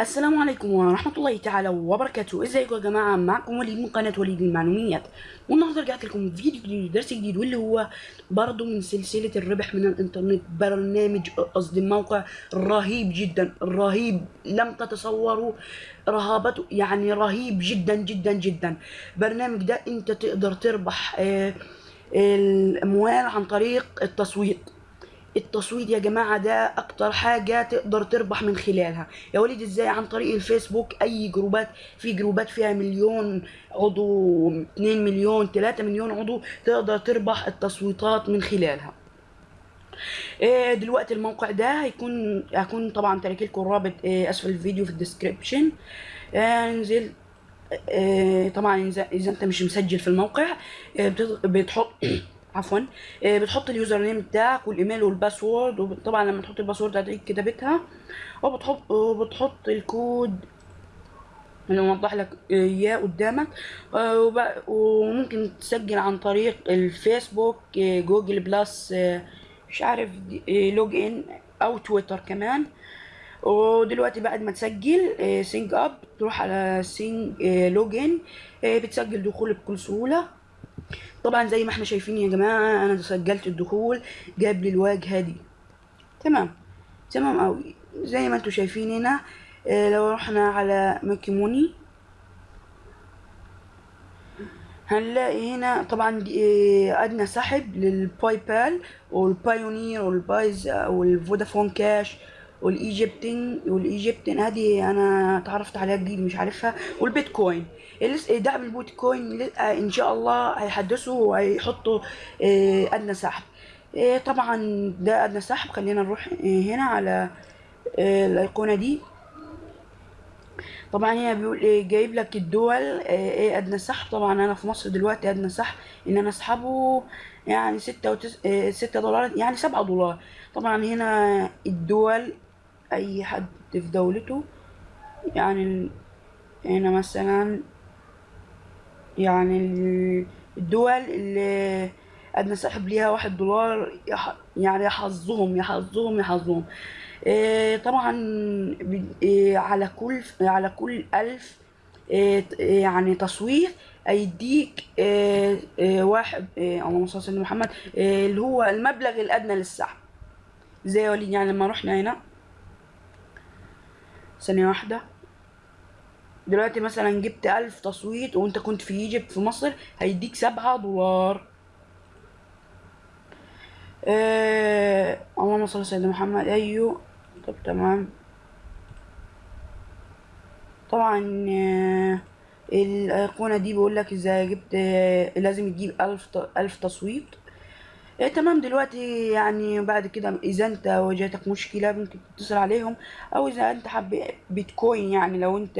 السلام عليكم ورحمة الله تعالى وبركاته. ازيكم يا جماعة؟ معكم وليد من قناة وليد المعلوميات. والنهاردة رجعت لكم فيديو جديد درس جديد واللي هو برضه من سلسلة الربح من الإنترنت. برنامج قصدي موقع رهيب جدا رهيب. لم تتصوروا رهابته؟ يعني رهيب جدا جدا جدا. برنامج ده أنت تقدر تربح آه، الاموال عن طريق التصويت التصويت يا جماعة ده أكتر حاجة تقدر تربح من خلالها. يا وليد إزاي عن طريق الفيسبوك أي جروبات في جروبات فيها مليون عضو 2 مليون 3 مليون عضو تقدر تربح التصويتات من خلالها. إيه دلوقتي الموقع ده هيكون هكون طبعا تارك لكم الرابط إيه أسفل الفيديو في ال description. انزل إيه طبعا إذا أنت مش مسجل في الموقع بتحط عفوا إيه بتحط ال user name بتاعك والإيميل وال password وطبعا لما تحط ال password هتلاقيك كتبتها وبتحط وبتحط الكود اللي موضح لك إياه قدامك. آه، وممكن تسجل عن طريق الفيسبوك آه، Google Plus آه، مش عارف آه، log in أو تويتر كمان. ودلوقتي بعد ما تسجل sign up تروح على سينج log in بتسجل دخول بكل سهولة. طبعا زي ما إحنا شايفين يا جماعة أنا سجلت الدخول جاب لي الواجهة دي. تمام. تمام قوي زي ما أنتم شايفين هنا آه، لو رحنا على make money هنلاقي هنا طبعا آه، أدنى سحب لل PayPal وال Payoneer وال Payza وال Vodafone Cash. والايجيبتين والإيجيبتين هذه أنا تعرفت عليها جديد مش عارفها. والبيتكوين. دعم البيتكوين إن شاء الله هيحدثوا وهيحطوا آه، أدنى سحب. آه، طبعا ده أدنى سحب. خلينا نروح آه، هنا على الايقونه دي. طبعا هي بيقول جايب لك الدول إيه أدنى سحب. طبعا أنا في مصر دلوقتي أدنى سحب. إن أنا أسحبه يعني ستة وتس... ستة دولار يعني سبعة دولار. طبعا هنا الدول أي حد في دولته. يعني هنا مثلا يعني ال- الدول اللي أدنى سحب ليها واحد دولار يعني يحظهم يحظهم يحظهم. إيه طبعا ب- إيه على كل على كل ألف إيه يعني تصويت هيديك واحد اللهم صل على محمد اللي هو المبلغ الأدنى للسحب. زي وليد يعني لما رحنا هنا ثانية واحدة. دلوقتي مثلا جبت ألف تصويت وأنت كنت في إيجيبت في مصر هيديك سبعة دولار. آه اللهم صل على سيدنا محمد. أيوه. طب تمام. طبعا آه الأيقونة دي بيقول لك إذا جبت آه لازم تجيب ألف ألف تصويت. آه تمام. دلوقتي يعني بعد كده إذا أنت واجهتك مشكلة ممكن تتصل عليهم أو إذا أنت حاب بيتكوين يعني لو أنت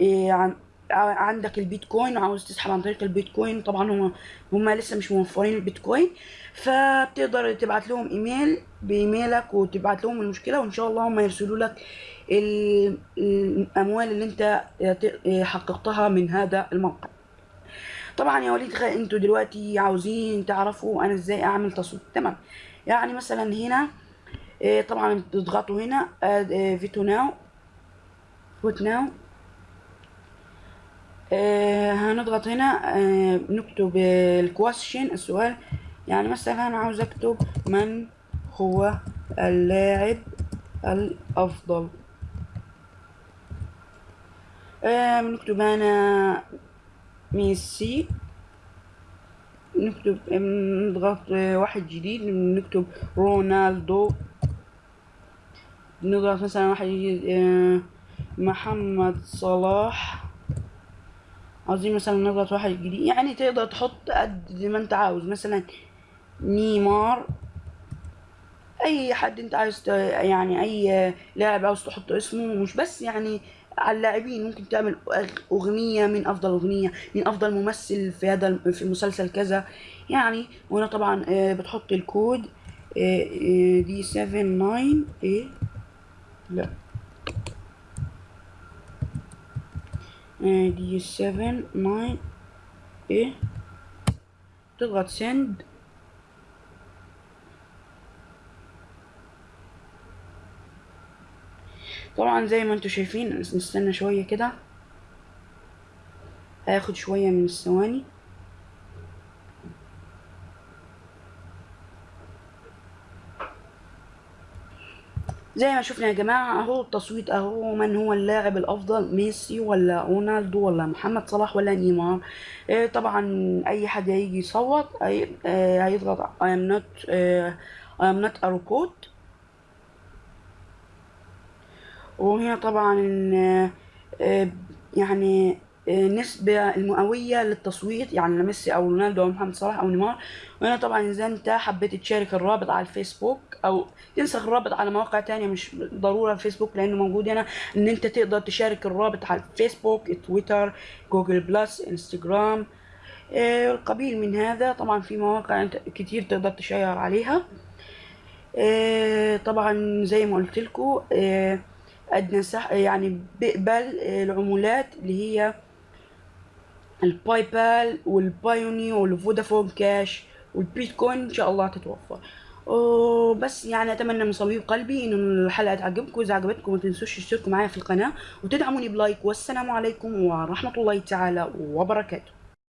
إيه عندك البيتكوين وعاوز تسحب عن طريق البيتكوين طبعا هم هم لسه مش موفرين البيتكوين فبتقدر تبعت لهم إيميل بإيميلك وتبعت لهم المشكلة وإن شاء الله هم يرسلوا لك ال- الأموال اللي أنت حققتها من هذا الموقع. طبعا يا وليد خ- أنتوا دلوقتي عاوزين تعرفوا أنا إزاي أعمل تصويت تمام. يعني مثلا هنا إيه، طبعا بتضغطوا هنا vote now vote now آه هنضغط هنا آه نكتب ال question السؤال. يعني مثلا أنا عاوز أكتب من هو اللاعب الأفضل. آه نكتب ميسي. نكتب نضغط واحد جديد نكتب رونالدو. نضغط مثلا واحد جديد آه محمد صلاح. عاوزين مثلا نضغط واحد جديد. يعني تقدر تحط قد ما أنت عاوز مثلا نيمار. أي حد أنت عايز يعني أي لاعب عاوز تحط اسمه مش بس يعني على اللاعبين ممكن تعمل أغنية من أفضل أغنية من أفضل ممثل في هذا في مسلسل كذا. يعني وهنا طبعا آه، بتحط الكود آه، آه، دي 7 9 إيه؟ لا. دي 7 9 إيه؟ تضغط سند طبعا زي ما أنتم شايفين نستنى شوية كده. هياخد شوية من الثواني. زي ما شفنا يا جماعة أهو التصويت أهو من هو اللاعب الأفضل ميسي ولا رونالدو ولا محمد صلاح ولا نيمار. آه طبعا أي حد هيجي يصوت آه هيضغط I am not آه I am not وهنا طبعا آه، يعني آه، نسبة المئوية للتصويت يعني لميسي أو رونالدو أو محمد صلاح أو نيمار. وهنا طبعا إذا أنت حبيت تشارك الرابط على الفيسبوك أو تنسخ الرابط على مواقع تانية مش ضرورة الفيسبوك لأنه موجود هنا إن أنت تقدر تشارك الرابط على الفيسبوك تويتر Google Plus إنستجرام آه، القبيل من هذا. طبعا في مواقع كتير تقدر تشير عليها. طبعا زي ما قلت لكم ادنى سحب يعني بيقبل العمولات اللي هي ال PayPal وال Payoneer وال Vodafone Cash والبيتكوين إن شاء الله تتوفر. وبس يعني أتمنى من صميم قلبي إن الحلقة تعجبكم اذا عجبتكم ما تنسوش تشتركوا معايا في القناة وتدعموني بلايك والسلام عليكم ورحمة الله تعالى وبركاته.